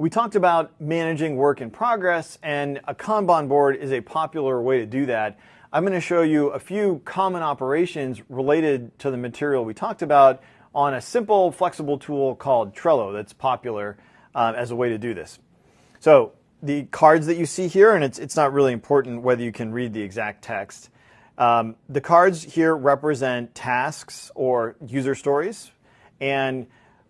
We talked about managing work in progress, and a Kanban board is a popular way to do that. I'm going to show you a few common operations related to the material we talked about on a simple, flexible tool called Trello that's popular um, as a way to do this. So the cards that you see here, and it's, it's not really important whether you can read the exact text. Um, the cards here represent tasks or user stories, and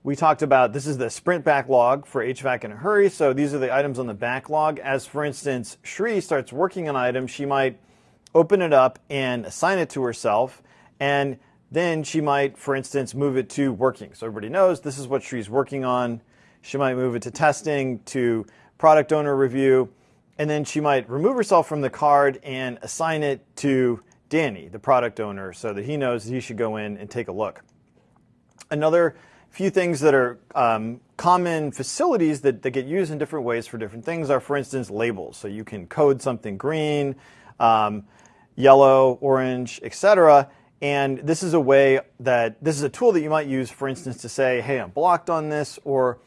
we talked about this is the sprint backlog for HVAC in a hurry. So these are the items on the backlog. As for instance, Shri starts working on an item, she might open it up and assign it to herself. And then she might, for instance, move it to working. So everybody knows this is what Shri's working on. She might move it to testing, to product owner review, and then she might remove herself from the card and assign it to Danny, the product owner, so that he knows he should go in and take a look. Another few things that are um, common facilities that, that get used in different ways for different things are, for instance, labels. So you can code something green, um, yellow, orange, etc. And this is a way that this is a tool that you might use, for instance, to say, hey, I'm blocked on this, or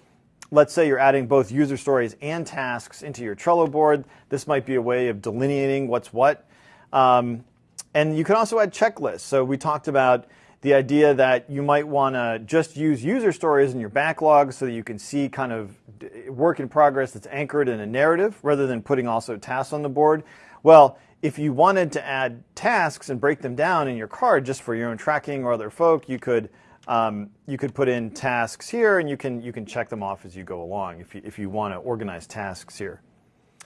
let's say you're adding both user stories and tasks into your Trello board. This might be a way of delineating what's what. Um, and you can also add checklists. So we talked about the idea that you might want to just use user stories in your backlog so that you can see kind of work in progress that's anchored in a narrative rather than putting also tasks on the board. Well, if you wanted to add tasks and break them down in your card just for your own tracking or other folk, you could um, you could put in tasks here and you can you can check them off as you go along if you, if you want to organize tasks here.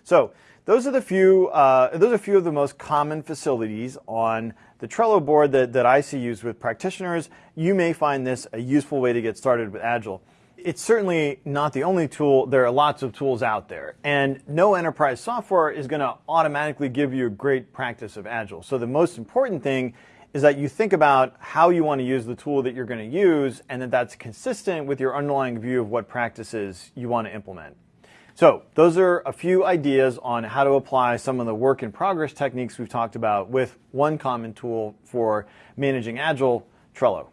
So those are the few uh, those are a few of the most common facilities on the Trello board that, that I see used with practitioners. You may find this a useful way to get started with Agile. It's certainly not the only tool. There are lots of tools out there. And no enterprise software is going to automatically give you a great practice of Agile. So the most important thing is that you think about how you want to use the tool that you're going to use and that that's consistent with your underlying view of what practices you want to implement. So those are a few ideas on how to apply some of the work in progress techniques we've talked about with one common tool for managing Agile, Trello.